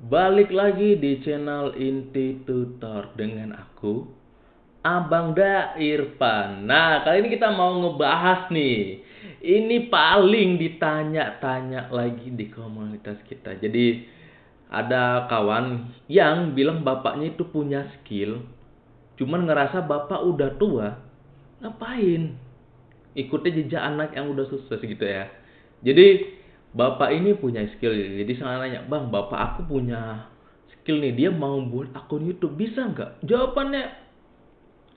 Balik lagi di channel Inti Tutor dengan aku, Abang Da Irfan. Nah, kali ini kita mau ngebahas nih. Ini paling ditanya-tanya lagi di komunitas kita. Jadi, ada kawan yang bilang bapaknya itu punya skill, cuman ngerasa bapak udah tua, ngapain? Ikutin jejak anak yang udah sukses gitu ya. Jadi, bapak ini punya skill jadi saya nanya bang bapak aku punya skill nih. Dia mau buat akun YouTube. Bisa nggak? Jawabannya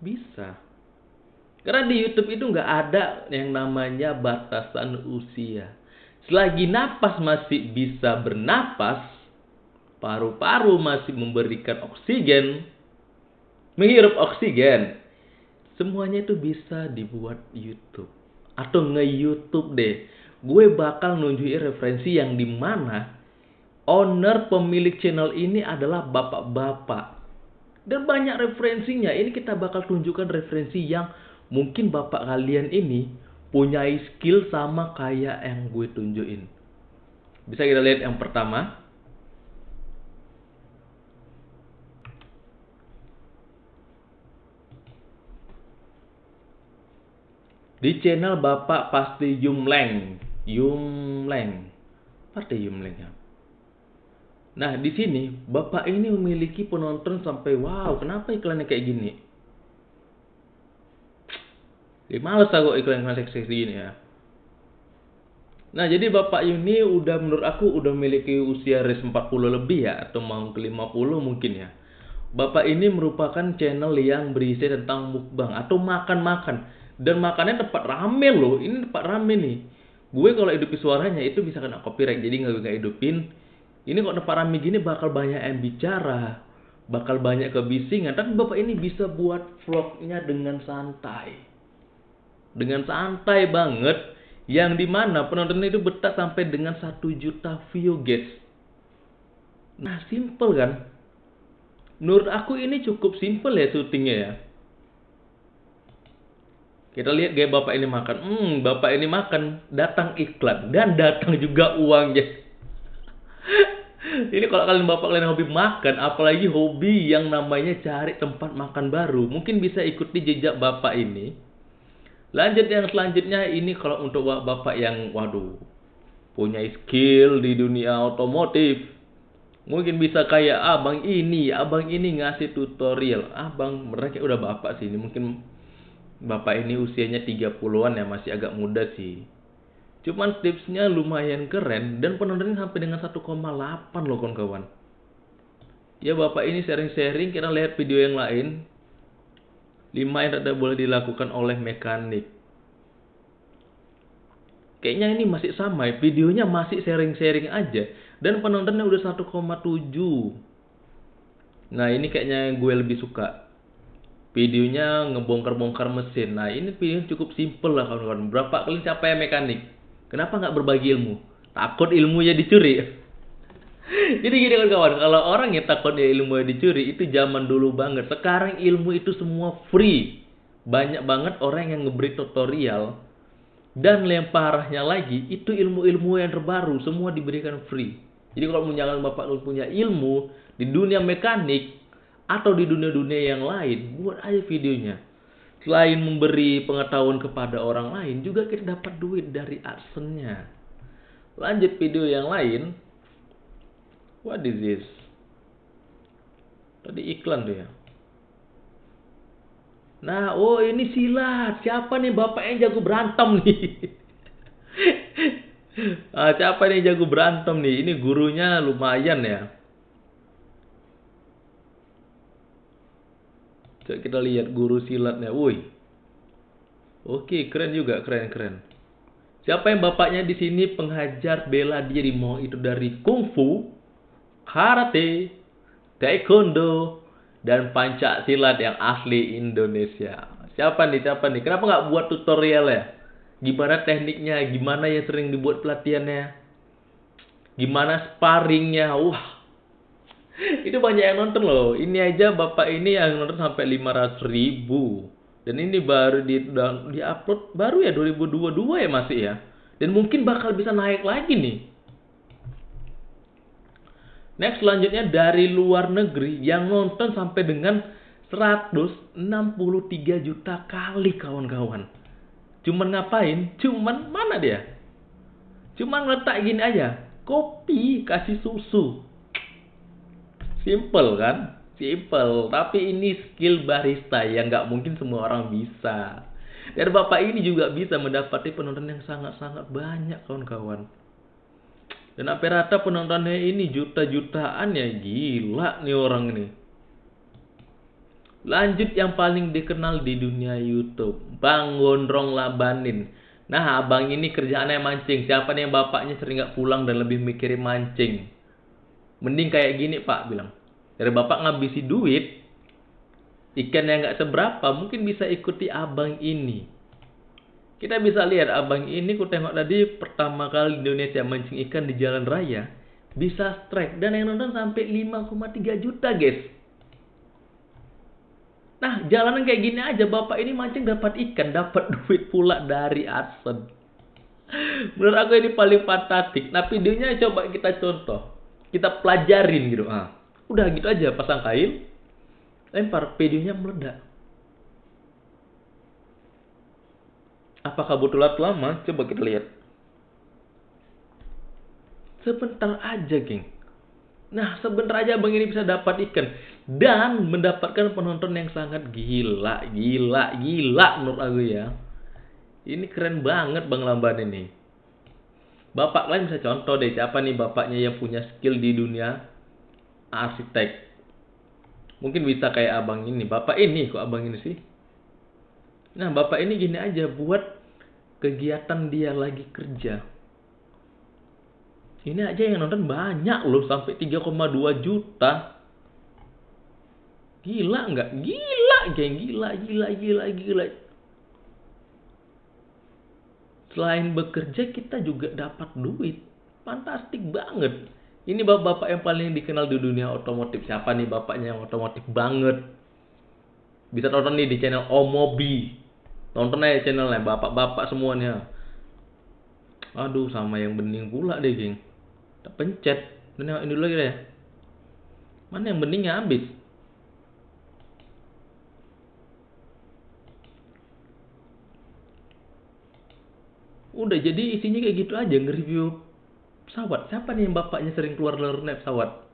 bisa. Karena di YouTube itu nggak ada yang namanya batasan usia. Selagi napas masih bisa bernapas paru-paru masih memberikan oksigen menghirup oksigen semuanya itu bisa dibuat YouTube. Atau nge-YouTube deh gue bakal nunjukin referensi yang di mana owner pemilik channel ini adalah bapak-bapak. Dan banyak referensinya. Ini kita bakal tunjukkan referensi yang mungkin bapak kalian ini punya skill sama kayak yang gue tunjukin. Bisa kita lihat yang pertama. Di channel Bapak Pasti Yumleng. Yumleng. Partai Yumleng ya. Nah, di sini Bapak ini memiliki penonton sampai wow, kenapa iklannya kayak gini? Ya, males aku iklan-iklan seksi gini ya. Nah, jadi Bapak ini udah menurut aku udah memiliki usia res 40 lebih ya atau mau ke 50 mungkin ya. Bapak ini merupakan channel yang berisi tentang mukbang atau makan-makan dan makannya tempat rame loh. Ini tempat rame nih gue kalau hidupin suaranya itu bisa kena copyright jadi nggak nggak hidupin. Ini kok depan rame gini bakal banyak yang bicara bakal banyak kebisingan. Tapi bapak ini bisa buat vlognya dengan santai. Dengan santai banget yang di mana penonton itu betah sampai dengan satu juta view guys. Nah simple kan? Menurut aku ini cukup simple ya syutingnya ya kita lihat gaya bapak ini makan. Hmm, bapak ini makan, datang iklan dan datang juga uangnya. ini kalau kalian bapak kalian hobi makan, apalagi hobi yang namanya cari tempat makan baru, mungkin bisa ikuti jejak bapak ini. Lanjut yang selanjutnya ini kalau untuk bapak yang waduh punya skill di dunia otomotif. Mungkin bisa kayak abang ini, abang ini ngasih tutorial. Abang mereka udah bapak sih ini mungkin Bapak ini usianya 30-an ya, masih agak muda sih. Cuman tipsnya lumayan keren dan penontonnya sampai dengan 1,8 loh kawan-kawan. Ya bapak ini sharing-sharing, kita lihat video yang lain. 5 yang tidak boleh dilakukan oleh mekanik. Kayaknya ini masih sama ya, videonya masih sharing-sharing aja. Dan penontonnya udah 1,7. Nah ini kayaknya gue lebih suka videonya ngebongkar-bongkar mesin. Nah ini video cukup simple lah kawan-kawan. Berapa kali yang mekanik? Kenapa nggak berbagi ilmu? Takut ilmunya dicuri. Jadi gini kawan-kawan, kalau orang yang takut ya ilmu dicuri itu zaman dulu banget. Sekarang ilmu itu semua free. Banyak banget orang yang ngeberi tutorial. Dan yang parahnya lagi, itu ilmu-ilmu yang terbaru. Semua diberikan free. Jadi kalau jangan bapak punya ilmu di dunia mekanik, atau di dunia-dunia yang lain, buat aja videonya. Selain memberi pengetahuan kepada orang lain, juga kita dapat duit dari adsense-nya. Lanjut video yang lain. What is this? Tadi iklan tuh ya. Nah, oh ini silat. Siapa nih bapak yang jago berantem nih? ah, siapa nih jago berantem nih? Ini gurunya lumayan ya. Coba kita lihat guru silatnya. Woi. Oke, keren juga, keren-keren. Siapa yang bapaknya di sini penghajar bela diri mau itu dari kungfu, karate, taekwondo, dan pancak silat yang asli Indonesia. Siapa nih, siapa nih? Kenapa nggak buat tutorial ya? Gimana tekniknya? Gimana yang sering dibuat pelatihannya? Gimana sparringnya? Wah, itu banyak yang nonton loh. Ini aja bapak ini yang nonton sampai 500 ribu. Dan ini baru di di upload baru ya 2022 ya masih ya. Dan mungkin bakal bisa naik lagi nih. Next selanjutnya dari luar negeri yang nonton sampai dengan 163 juta kali kawan-kawan. Cuman ngapain? Cuman mana dia? Cuman letak gini aja. Kopi kasih susu. Simple kan? Simple. Tapi ini skill barista yang nggak mungkin semua orang bisa. Dan bapak ini juga bisa mendapati penonton yang sangat-sangat banyak kawan-kawan. Dan apa rata penontonnya ini juta-jutaan ya gila nih orang ini. Lanjut yang paling dikenal di dunia YouTube, Bang Gondrong Labanin. Nah, abang ini kerjaannya mancing. Siapa nih yang bapaknya sering gak pulang dan lebih mikirin mancing? Mending kayak gini pak bilang. Dari bapak ngabisi duit, ikan yang gak seberapa mungkin bisa ikuti abang ini. Kita bisa lihat abang ini ku tengok tadi pertama kali Indonesia mancing ikan di jalan raya bisa strike dan yang nonton sampai 5,3 juta guys. Nah jalanan kayak gini aja bapak ini mancing dapat ikan dapat duit pula dari adsense. Menurut aku ini paling fantastik. Nah videonya coba kita contoh, kita pelajarin gitu. Ah, udah gitu aja pasang kail, lempar videonya meledak. Apakah butuh waktu lama? Coba kita lihat. Sebentar aja, geng. Nah, sebentar aja Bang ini bisa dapat ikan dan mendapatkan penonton yang sangat gila, gila, gila menurut aku ya. Ini keren banget Bang Lamban ini. Bapak lain bisa contoh deh siapa nih bapaknya yang punya skill di dunia arsitek. Mungkin bisa kayak abang ini. Bapak ini kok abang ini sih? Nah, bapak ini gini aja buat kegiatan dia lagi kerja. Ini aja yang nonton banyak loh, sampai 3,2 juta. Gila nggak? Gila, geng. Gila, gila, gila, gila. Selain bekerja, kita juga dapat duit. Fantastik banget. Ini bapak-bapak yang paling dikenal di dunia otomotif. Siapa nih bapaknya yang otomotif banget? Bisa nonton nih di channel Omobi. Tonton aja channelnya, bapak-bapak semuanya. Aduh, sama yang bening pula deh, geng. Tak pencet. Ini, dulu lagi deh. Mana yang beningnya habis? Udah jadi isinya kayak gitu aja nge-review pesawat. Siapa nih yang bapaknya sering keluar dari naik pesawat?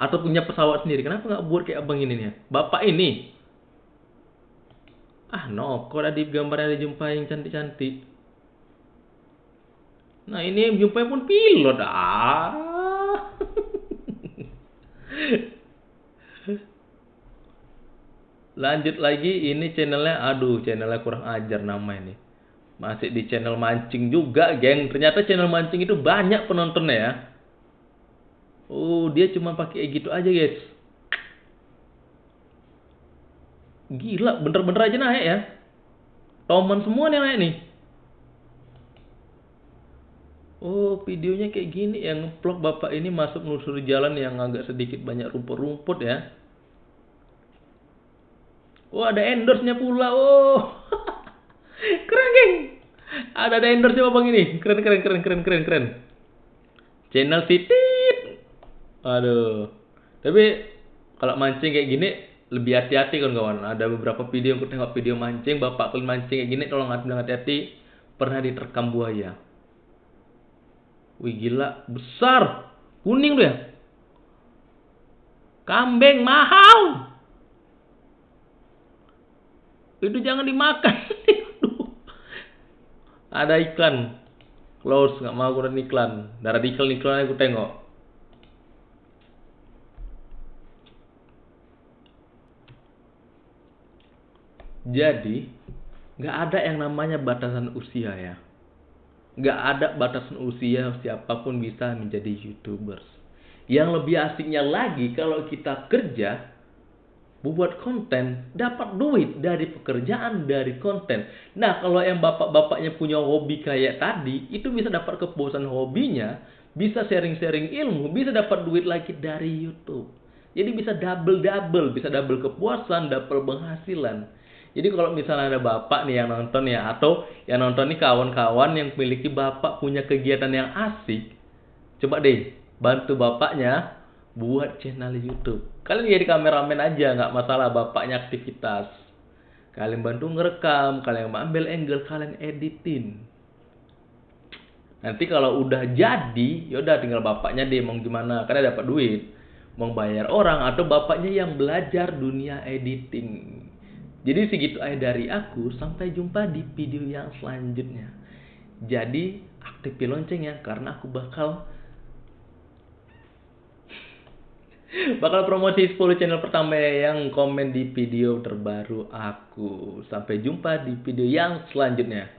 Atau punya pesawat sendiri? Kenapa nggak buat kayak abang ini nih? Bapak ini Ah, no, kok ada gambarnya jumpa yang cantik-cantik. Nah, ini jumpa pun pilot. Ah. Lanjut lagi, ini channelnya, aduh, channelnya kurang ajar nama ini. Masih di channel mancing juga, geng. Ternyata channel mancing itu banyak penontonnya ya. Oh, dia cuma pakai gitu aja, guys. Gila, bener-bener aja naik ya. Toman semua nih naik nih. Oh, videonya kayak gini yang vlog bapak ini masuk melusuri jalan yang agak sedikit banyak rumput-rumput ya. Oh, ada endorse-nya pula. Oh. keren, geng. Ada ada endorse-nya bang ini. Keren, keren, keren, keren, keren, keren. Channel Titit. Aduh. Tapi kalau mancing kayak gini lebih hati-hati kan kawan ada beberapa video yang tengok video mancing bapak kalian mancing kayak gini tolong hati-hati pernah diterkam buaya wih gila besar kuning tuh ya kambing mahal itu jangan dimakan ada iklan close nggak mau kurang iklan darah iklan iklan aku tengok Jadi, nggak ada yang namanya batasan usia ya. Nggak ada batasan usia siapa pun bisa menjadi youtubers. Yang lebih asiknya lagi kalau kita kerja, membuat konten, dapat duit dari pekerjaan, dari konten. Nah, kalau yang bapak-bapaknya punya hobi kayak tadi, itu bisa dapat kepuasan hobinya, bisa sharing-sharing ilmu, bisa dapat duit lagi dari YouTube. Jadi bisa double-double, bisa double kepuasan, double penghasilan. Jadi kalau misalnya ada bapak nih yang nonton ya atau yang nonton nih kawan-kawan yang memiliki bapak punya kegiatan yang asik, coba deh bantu bapaknya buat channel YouTube. Kalian jadi kameramen aja, nggak masalah bapaknya aktivitas. Kalian bantu ngerekam, kalian ambil angle, kalian editin. Nanti kalau udah jadi, yaudah tinggal bapaknya deh mau gimana, karena dapat duit. Mau bayar orang atau bapaknya yang belajar dunia editing. Jadi segitu aja dari aku, sampai jumpa di video yang selanjutnya. Jadi aktifin loncengnya karena aku bakal bakal promosi 10 channel pertama yang komen di video terbaru aku. Sampai jumpa di video yang selanjutnya.